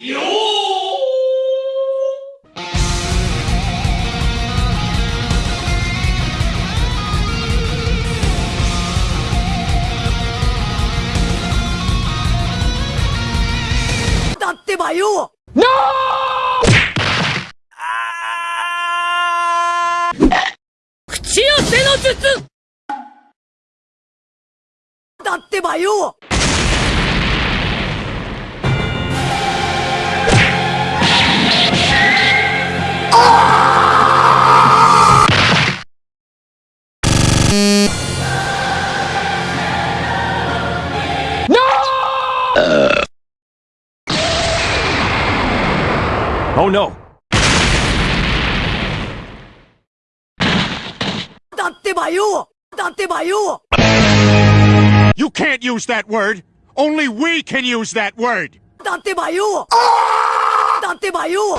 だってばよ口寄せの術。だってばよ だってばよだってばよ You can't use that word. Only we can use that word. だってばよだってばよ